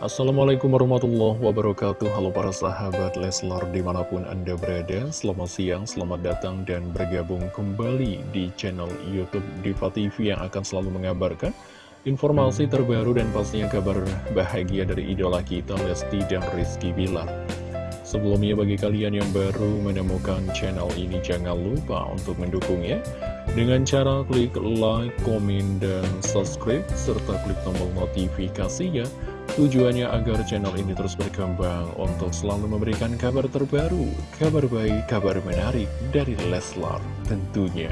Assalamualaikum warahmatullahi wabarakatuh. Halo para sahabat Leslar di mana pun anda berada. Selamat siang, selamat datang dan bergabung kembali di channel Youtube Diva TV Yang akan selalu mengabarkan informasi terbaru dan pastinya kabar bahagia dari idola kita Lesti dan Rizky Bilar. Sebelumnya bagi kalian yang baru menemukan channel ini jangan lupa untuk mendukungnya. Dengan cara klik like, komen, dan subscribe serta klik tombol notifikasinya Tujuannya agar channel ini terus berkembang untuk selalu memberikan kabar terbaru, kabar baik, kabar menarik dari Leslar tentunya.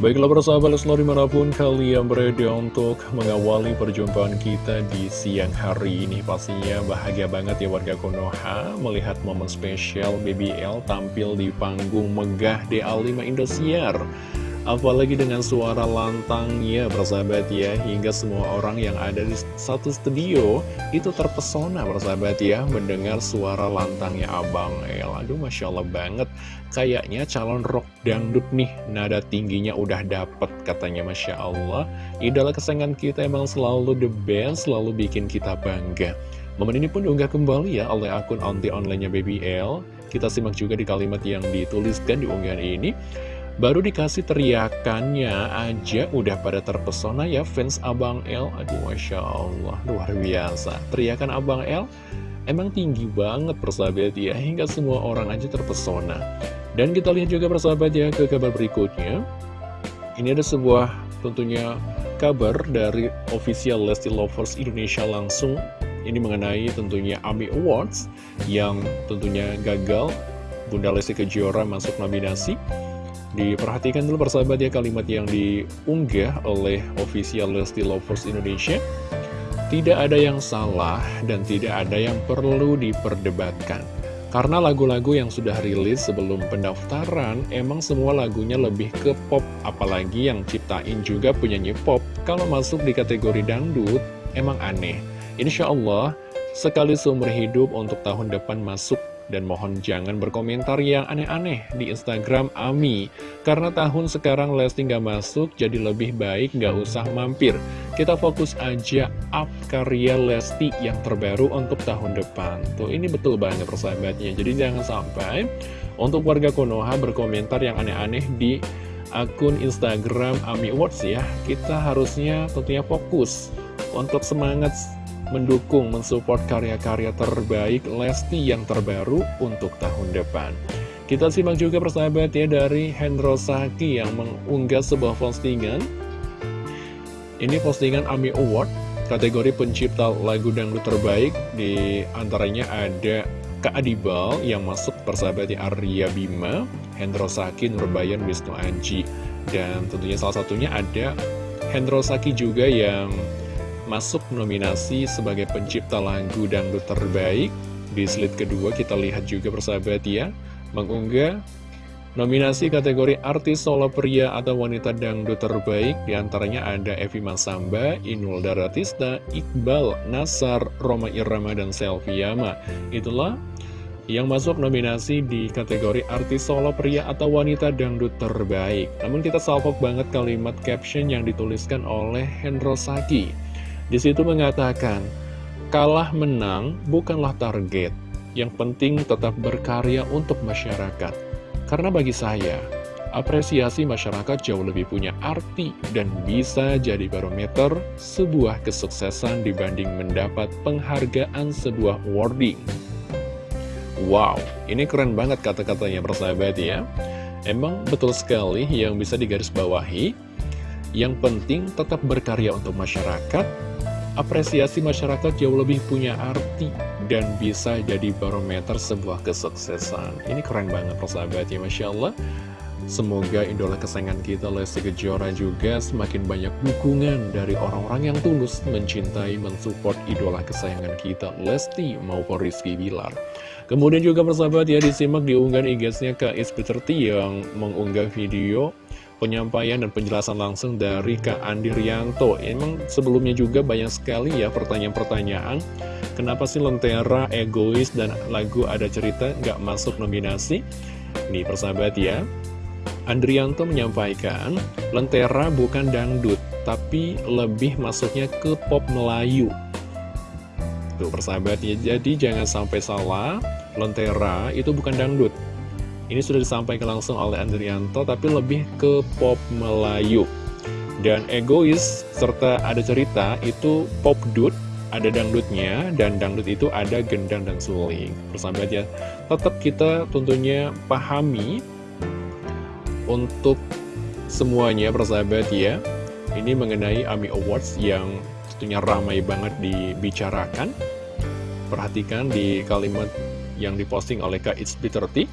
Baiklah persahabat Leslar di mana pun kalian berada untuk mengawali perjumpaan kita di siang hari ini Pastinya bahagia banget ya warga Konoha melihat momen spesial BBL tampil di panggung megah DA5 Indosiar Apalagi dengan suara lantangnya bersahabat ya Hingga semua orang yang ada di satu studio Itu terpesona bersahabat ya Mendengar suara lantangnya Abang El. Aduh Masya Allah banget. Kayaknya calon rock dangdut nih Nada tingginya udah dapet katanya Masya Allah. Idola kesayangan kita emang selalu the best Selalu bikin kita bangga. Momen ini pun diunggah kembali ya oleh akun anti online-nya Baby L Kita simak juga di kalimat yang dituliskan di unggahan ini Baru dikasih teriakannya aja udah pada terpesona ya fans Abang L. Aduh Masya Allah luar biasa. Teriakan Abang L emang tinggi banget persahabat ya Hingga semua orang aja terpesona. Dan kita lihat juga persahabat ya ke kabar berikutnya. Ini ada sebuah tentunya kabar dari official Lesti Lovers Indonesia langsung. Ini mengenai tentunya AMI Awards Yang tentunya gagal. Bunda Lesti Kejora masuk nominasi Diperhatikan dulu persahabat ya kalimat yang diunggah oleh official Lesti Lovers Indonesia. Tidak ada yang salah dan tidak ada yang perlu diperdebatkan. Karena lagu-lagu yang sudah rilis sebelum pendaftaran Emang semua lagunya lebih ke pop. Apalagi yang ciptain juga penyanyi pop. Kalau masuk di kategori dangdut emang aneh. Insya Allah sekali seumur hidup untuk tahun depan masuk dan mohon jangan berkomentar yang aneh-aneh di Instagram Ami. Karena tahun sekarang Lesti nggak masuk jadi lebih baik nggak usah mampir. Kita fokus aja up karya Lesti yang terbaru untuk tahun depan. Tuh ini betul banget persahabatnya. Jadi jangan sampai untuk warga Konoha berkomentar yang aneh-aneh di akun Instagram Ami Awards ya. Kita harusnya tentunya fokus untuk semangat mendukung, mensupport karya-karya terbaik Lesti yang terbaru untuk tahun depan. Kita simak juga persahabat ya dari Hendro Saki yang mengunggah sebuah postingan. Ini postingan AMI Award, kategori pencipta lagu dangdut terbaik. Di antaranya ada Kak Adibal yang masuk persahabat ya Arya Bima, Hendro Saki, Nurbayan, Wisnu Anji. Dan tentunya salah satunya ada Hendro Saki juga yang masuk nominasi sebagai pencipta lagu dangdut terbaik. Di slide kedua kita lihat juga persahabat ya, mengunggah nominasi kategori artis solo pria atau wanita dangdut terbaik. Di antaranya ada Evi Masamba, Inul Daratista, Iqbal, Nasar, Roma Irama, dan Selviama. Itulah yang masuk nominasi di kategori artis solo pria atau wanita dangdut terbaik. Namun kita salpok banget kalimat caption yang dituliskan oleh Hendro Saki. Di situ mengatakan, kalah menang bukanlah target, yang penting tetap berkarya untuk masyarakat. Karena bagi saya, apresiasi masyarakat jauh lebih punya arti dan bisa jadi barometer sebuah kesuksesan dibanding mendapat penghargaan sebuah awarding. Wow, ini keren banget kata-katanya persahabat ya. Emang betul sekali yang bisa digarisbawahi. Yang penting tetap berkarya untuk masyarakat, apresiasi masyarakat jauh lebih punya arti dan bisa jadi barometer sebuah kesuksesan. Ini keren banget persahabat ya Masya Allah. Semoga idola kesayangan kita Lesti Kejora juga semakin banyak dukungan dari orang-orang yang tulus mencintai, mensupport idola kesayangan kita Lesti maupun Rizky Bilar. Kemudian juga persahabat ya disimak diunggah IG-nya ke Peter yang mengunggah video penyampaian dan penjelasan langsung dari Kak Andi Rianto. Emang sebelumnya juga banyak sekali ya pertanyaan-pertanyaan. Kenapa sih Lentera egois dan lagu ada cerita nggak masuk nominasi? Nih persahabat ya. Andrianto menyampaikan, Lentera bukan dangdut, tapi lebih masuknya ke pop Melayu. Tuh persahabat ya, jadi jangan sampai salah, Lentera itu bukan dangdut. Ini sudah disampaikan langsung oleh Andrianto, tapi lebih ke pop Melayu. Dan egois, serta ada cerita, itu pop dude, ada dangdutnya, dan dangdut itu ada gendang dan suling. Persahabat ya, tetap kita tentunya pahami untuk semuanya persahabat ya Ini mengenai AMI Awards yang tentunya ramai banget dibicarakan Perhatikan di kalimat yang diposting oleh Kak It's 30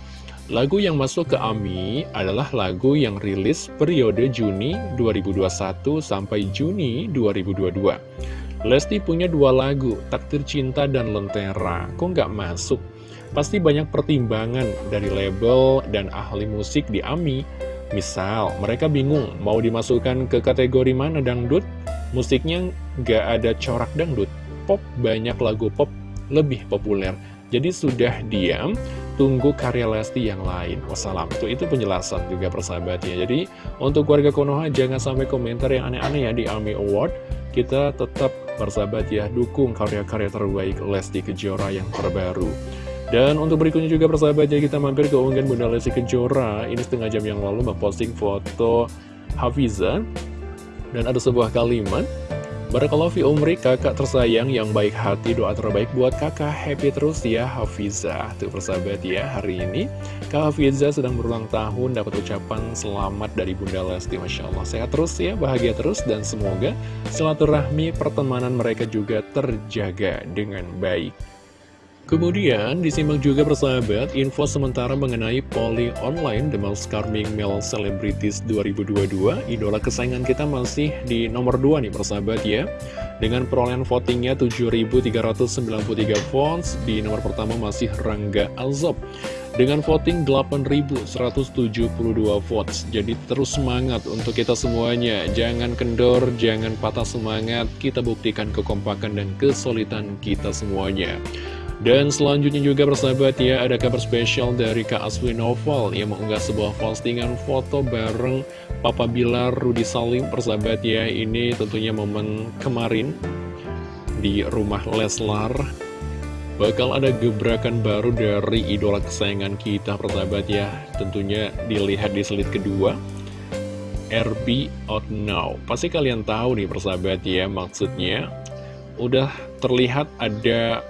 Lagu yang masuk ke AMI adalah lagu yang rilis periode Juni 2021 sampai Juni 2022 Lesti punya dua lagu, Takdir Cinta dan Lentera. Kok nggak masuk? Pasti banyak pertimbangan dari label dan ahli musik di AMI Misal, mereka bingung mau dimasukkan ke kategori mana dangdut, musiknya nggak ada corak dangdut, pop banyak lagu pop lebih populer. Jadi sudah diam, tunggu karya Lesti yang lain. Wassalam. Tuh itu penjelasan juga persahabatnya. Jadi untuk warga Konoha jangan sampai komentar yang aneh-aneh ya di AMI Award. Kita tetap persahabat ya, dukung karya-karya terbaik Lesti Kejora yang terbaru. Dan untuk berikutnya juga persahabat ya kita mampir ke unggahan Bunda Lesti Kejora Ini setengah jam yang lalu memposting foto Hafiza Dan ada sebuah kalimat Barakallahu fi umri kakak tersayang yang baik hati doa terbaik buat kakak. Happy terus ya Hafiza. Tuh persahabat ya hari ini Kak Hafiza sedang berulang tahun dapat ucapan selamat dari Bunda Lesti. Masya Allah sehat terus ya bahagia terus dan semoga silaturahmi pertemanan mereka juga terjaga dengan baik Kemudian disimak juga persahabat info sementara mengenai Poli Online The Most Charming Male Celebrities 2022 Idola kesayangan kita masih di nomor 2 nih persahabat ya. Dengan perolehan votingnya 7.393 votes Di nomor pertama masih Rangga Alzob dengan voting 8.172 votes Jadi terus semangat untuk kita semuanya. Jangan kendor, jangan patah semangat Kita buktikan kekompakan dan kesulitan kita semuanya dan selanjutnya juga persahabat ya, ada kabar spesial dari Kak Aswi Novel yang mengunggah sebuah postingan foto bareng Papa Bilar Rudi Salim persahabat ya. Ini tentunya momen kemarin di rumah Leslar. Bakal ada gebrakan baru dari idola kesayangan kita persahabat ya. Tentunya dilihat di slide kedua. RB Out Now. Pasti kalian tahu nih persahabat ya maksudnya. Udah terlihat ada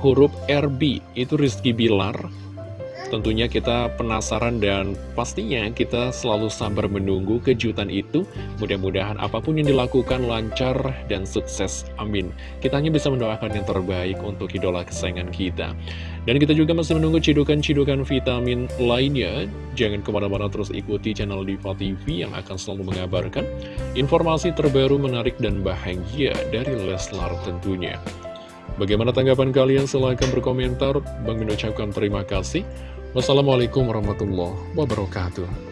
huruf RB itu Rizky Bilar Tentunya kita penasaran dan pastinya kita selalu sabar menunggu kejutan itu. Mudah-mudahan apa pun yang dilakukan lancar dan sukses. Amin. Kita hanya bisa mendoakan yang terbaik untuk idola kesayangan kita. Dan kita juga masih menunggu cidukan-cidukan vitamin lainnya. Jangan ke mana-mana terus ikuti channel Diva TV yang akan selalu mengabarkan informasi terbaru menarik dan bahagia dari Leslar tentunya. Bagaimana tanggapan kalian? Silahkan berkomentar. Bang mengucapkan terima kasih. Wassalamualaikum warahmatullahi wabarakatuh.